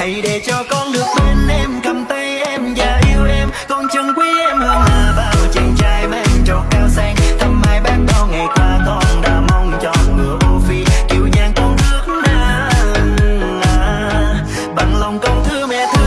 hãy để cho con được bên em, cầm tay em và yêu em. Con chân quý em hơn là bao chàng trai mang trầu cao sang. Thăm hai bác bao ngày qua con đã mong cho ngựa ô phi. Kiều nhàn con nước na. Bằng lòng con thương mẹ thương